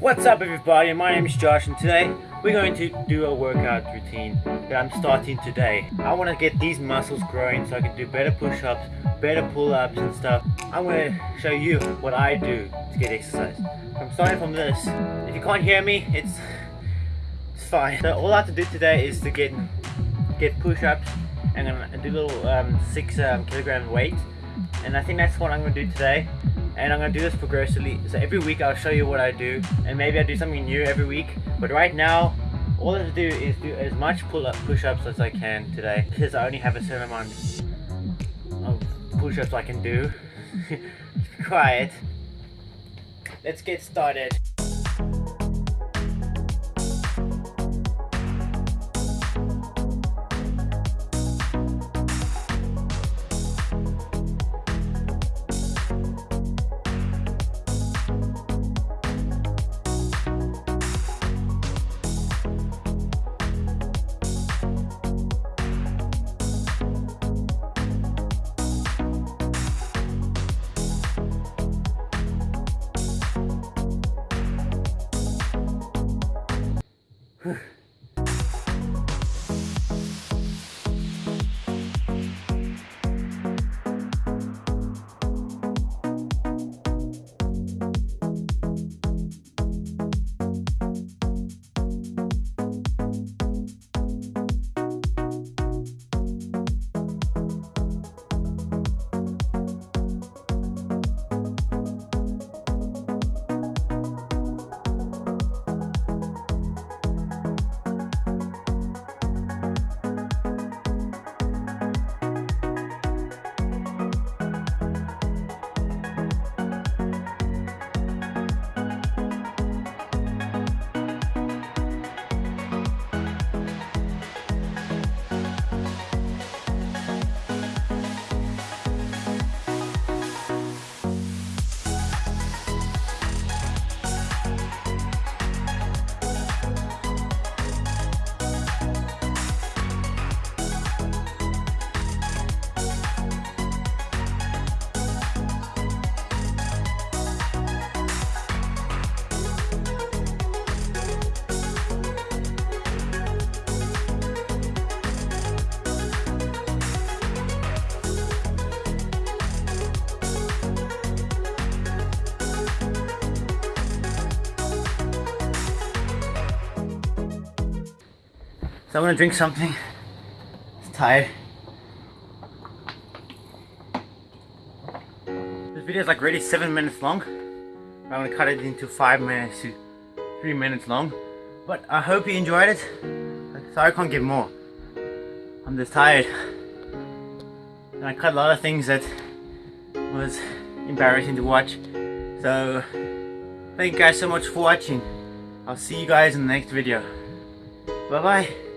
What's up everybody, my name is Josh and today we're going to do a workout routine that I'm starting today. I want to get these muscles growing so I can do better push-ups, better pull-ups and stuff. I'm going to show you what I do to get exercise. I'm starting from this. If you can't hear me, it's, it's fine. So all I have to do today is to get get push-ups and I'm gonna do little um, 6 um, kilogram weight and I think that's what I'm gonna do today and I'm gonna do this progressively. So every week I'll show you what I do and maybe I do something new every week. But right now all I have to do is do as much pull-up push-ups as I can today because I only have a certain amount of push-ups I can do. Quiet let's get started Huh. So I'm gonna drink something. It's tired. This video is like really seven minutes long. I'm gonna cut it into five minutes to three minutes long. But I hope you enjoyed it. Sorry I can't give more. I'm just tired. And I cut a lot of things that was embarrassing to watch. So thank you guys so much for watching. I'll see you guys in the next video. Bye bye.